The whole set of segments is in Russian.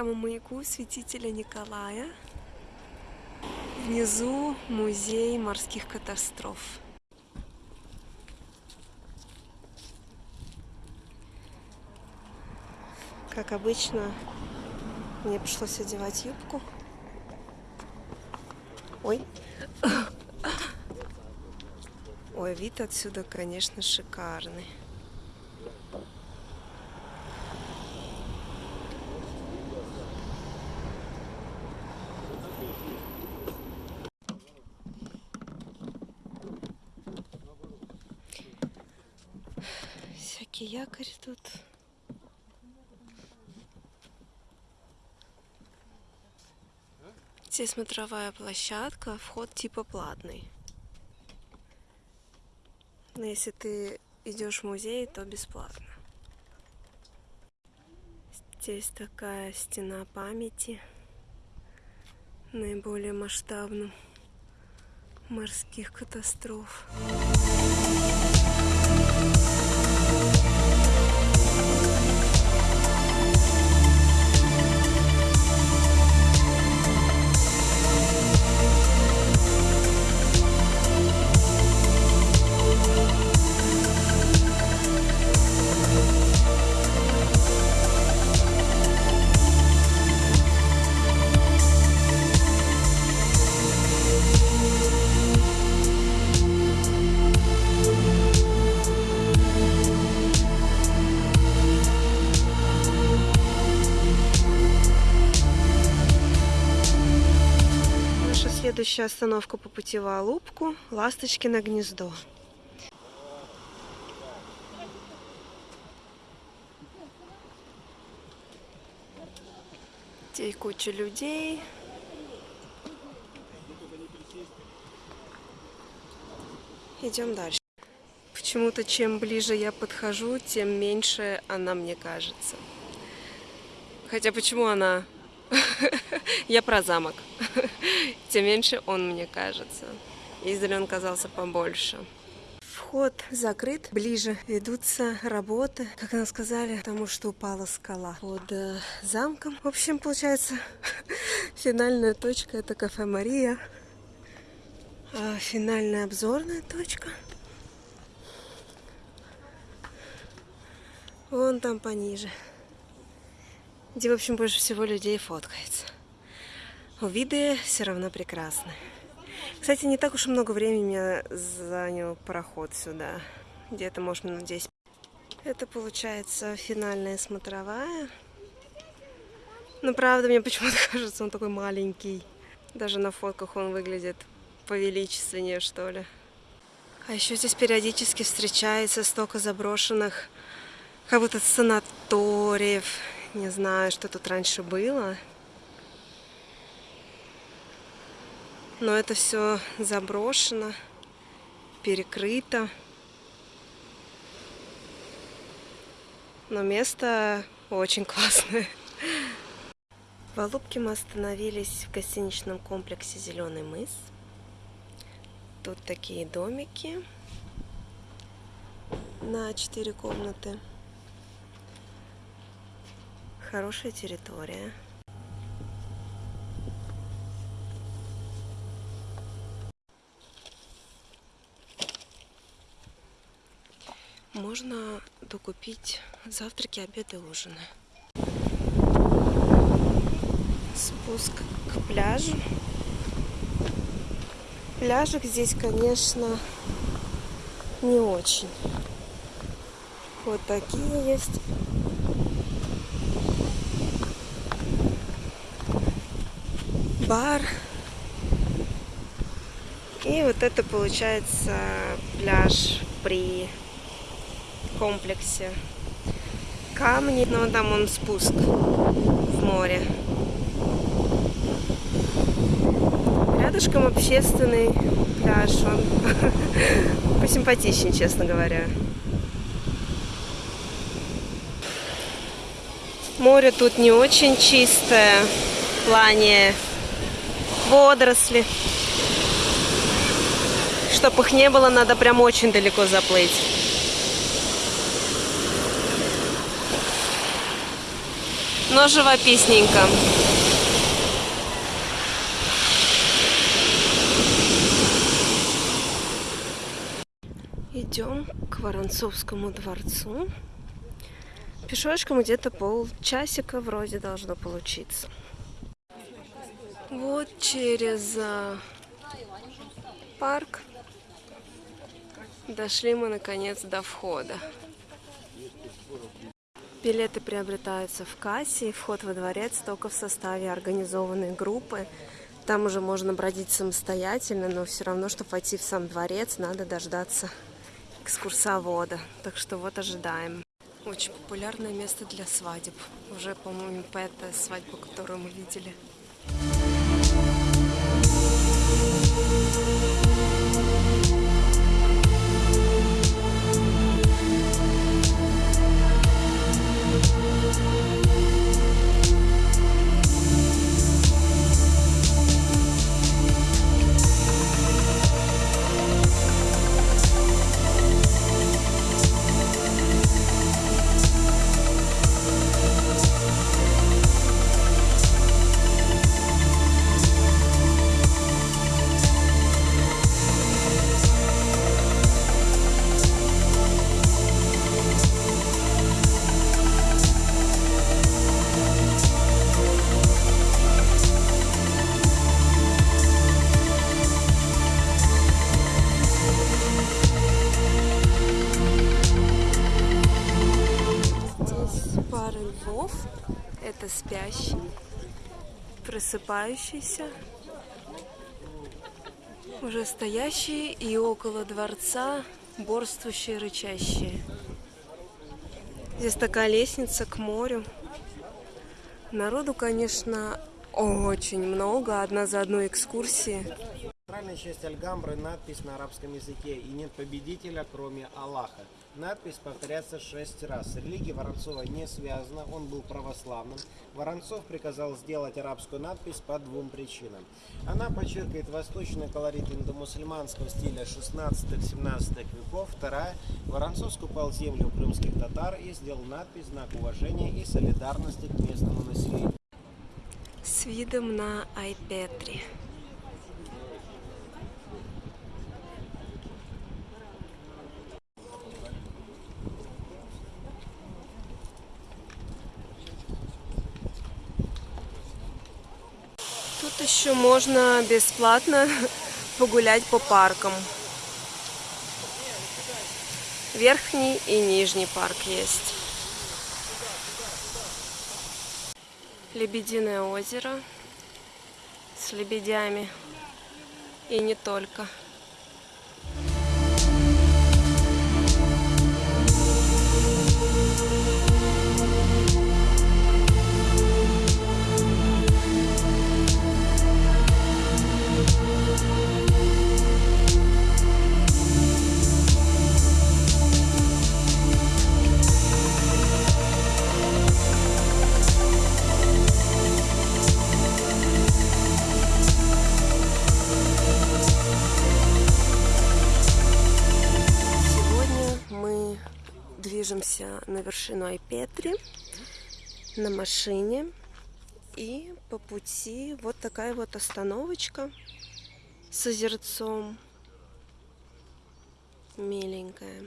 к храму-маяку святителя Николая. Внизу музей морских катастроф. Как обычно, мне пришлось одевать юбку. Ой. Ой, вид отсюда, конечно, шикарный. Всякие якорь тут. Здесь смотровая площадка, вход типа платный. Но если ты идешь в музей, то бесплатно. Здесь такая стена памяти наиболее масштабным морских катастроф. Следующая остановка по пути в Алубку – Ласточкино гнездо. Здесь куча людей. Идем дальше. Почему-то чем ближе я подхожу, тем меньше она мне кажется. Хотя почему она Я про замок. Тем меньше он мне кажется. Издали он казался побольше. Вход закрыт, ближе ведутся работы, как нам сказали, потому что упала скала под э, замком. В общем, получается, финальная точка это кафе Мария. А финальная обзорная точка. Вон там пониже где, в общем, больше всего людей фоткается. Виды все равно прекрасны. Кстати, не так уж и много времени меня занял пароход сюда. Где-то, может, минут 10. Это, получается, финальная смотровая. Но, правда, мне почему-то кажется, он такой маленький. Даже на фотках он выглядит повеличественнее, что ли. А еще здесь периодически встречается столько заброшенных, как будто санаториев не знаю, что тут раньше было. Но это все заброшено, перекрыто. Но место очень классное. В Алубке мы остановились в гостиничном комплексе «Зеленый мыс». Тут такие домики на четыре комнаты. Хорошая территория. Можно докупить завтраки, обеды, ужины. Спуск к пляжу. Пляжик здесь, конечно, не очень. Вот такие есть. бар. И вот это получается пляж при комплексе. Камни, но там он спуск в море. Рядышком общественный пляж, он посимпатичнее, честно говоря. Море тут не очень чистое в плане водоросли. Чтобы их не было, надо прям очень далеко заплыть. Но живописненько. Идем к Воронцовскому дворцу. Пешочком где-то полчасика вроде должно получиться. Вот через а, парк дошли мы наконец до входа. Билеты приобретаются в кассе, вход во дворец только в составе организованной группы. Там уже можно бродить самостоятельно, но все равно, чтобы войти в сам дворец, надо дождаться экскурсовода. Так что вот ожидаем. Очень популярное место для свадеб. Уже, по-моему, пятая свадьба, которую мы видели. Это спящий, просыпающийся, уже стоящие и около дворца борствующие, рычащие. Здесь такая лестница к морю. Народу, конечно, очень много, одна за одной экскурсии центральной части Альгамбры надпись на арабском языке «И нет победителя, кроме Аллаха». Надпись повторяется шесть раз. Религия Воронцова не связана, он был православным. Воронцов приказал сделать арабскую надпись по двум причинам. Она подчеркивает восточный колорит индомусульманского стиля 16-17 веков. Вторая. Воронцов скупал землю у крымских татар и сделал надпись знак уважения и солидарности к местному населению. С видом на Айпетри. Еще можно бесплатно погулять по паркам. Верхний и нижний парк есть. Лебединое озеро с лебедями. И не только. Движемся на вершину Айпетри на машине. И по пути вот такая вот остановочка с озерцом. Миленькая.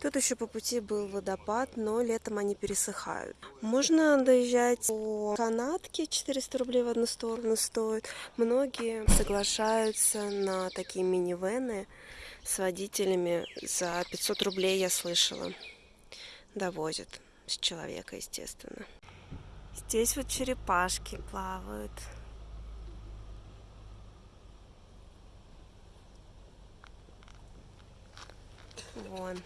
Тут еще по пути был водопад, но летом они пересыхают. Можно доезжать по канатке, 400 рублей в одну сторону стоит. Многие соглашаются на такие минивены с водителями за 500 рублей, я слышала довозят с человека, естественно. Здесь вот черепашки плавают. Вон.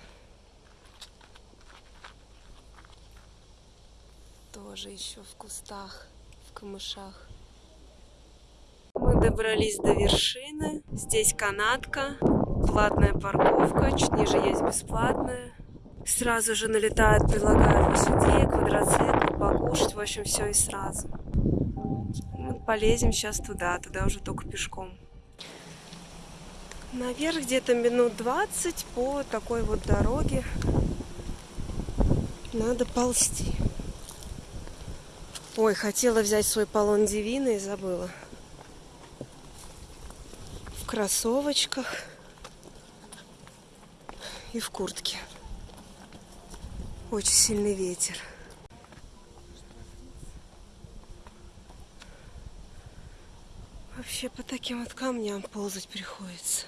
Тоже еще в кустах, в камышах. Мы добрались до вершины. Здесь канатка, платная парковка, чуть ниже есть бесплатная сразу же налетают, предлагают лошадей, квадроцикл, покушать, в общем, все и сразу. Мы полезем сейчас туда, туда уже только пешком. Наверх где-то минут 20 по такой вот дороге надо ползти. Ой, хотела взять свой полон Дивины и забыла. В кроссовочках и в куртке. Очень сильный ветер. Вообще по таким вот камням ползать приходится.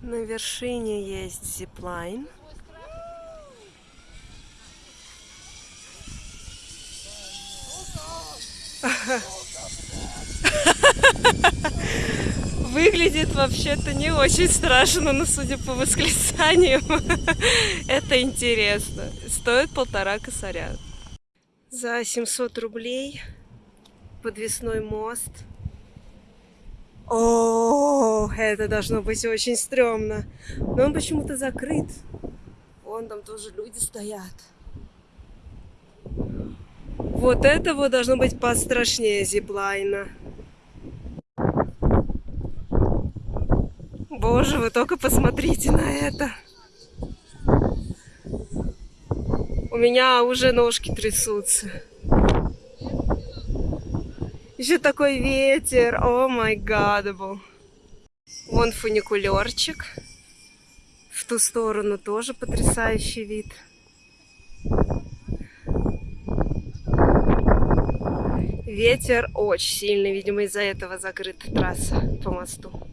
На вершине есть зиплайн. Выглядит вообще-то не очень страшно, но судя по восклицаниям, это интересно. Стоит полтора косаря. За 700 рублей подвесной мост. О, это должно быть очень стрёмно. Но он почему-то закрыт. Вон там тоже люди стоят. Вот это вот должно быть пострашнее зиплайна. Боже, вы только посмотрите на это. У меня уже ножки трясутся. Еще такой ветер. Oh my god. Вон фуникулерчик. В ту сторону тоже потрясающий вид. Ветер очень сильный, видимо, из-за этого закрыта трасса по мосту.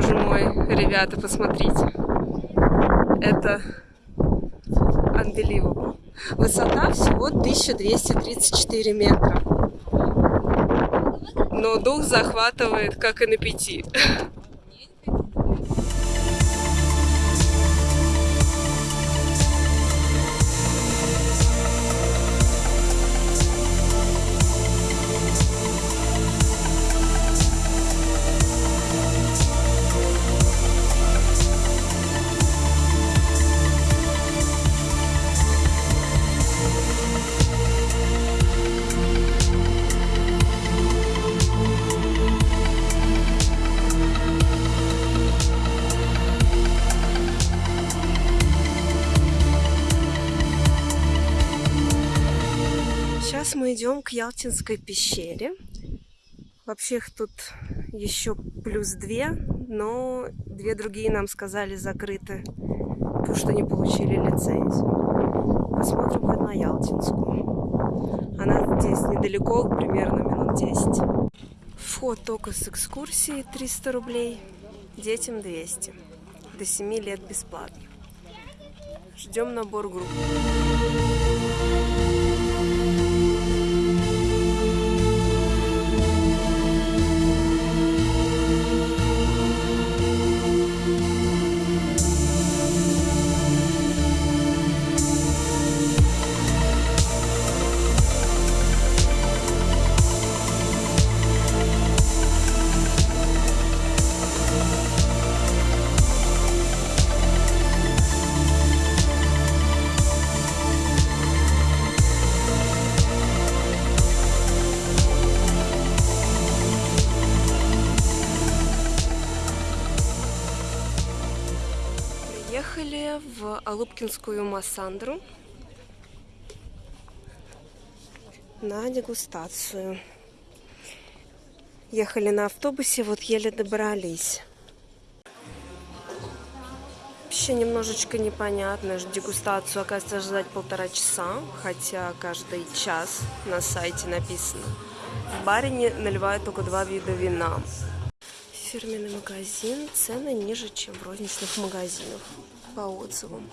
Боже мой, ребята, посмотрите. Это unbelievable. Высота всего 1234 метра. Но дух захватывает, как и на пяти. Ялтинской пещере. Вообще их тут еще плюс две, но две другие нам сказали закрыты, потому что не получили лицензию. Посмотрим хоть на Ялтинскую. Она здесь недалеко, примерно минут 10. Вход только с экскурсией 300 рублей, детям 200. До 7 лет бесплатно. Ждем набор групп. Приехали в Алупкинскую Массандру на дегустацию. Ехали на автобусе, вот еле добрались. Вообще немножечко непонятно. ж Дегустацию, оказывается, ждать полтора часа, хотя каждый час на сайте написано. В баре наливают только два вида вина. Фирменный магазин, цены ниже, чем в розничных магазинах, по отзывам.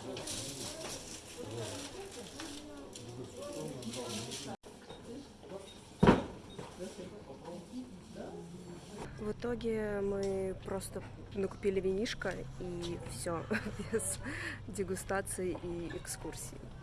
В итоге мы просто накупили винишко и все, без дегустации и экскурсии.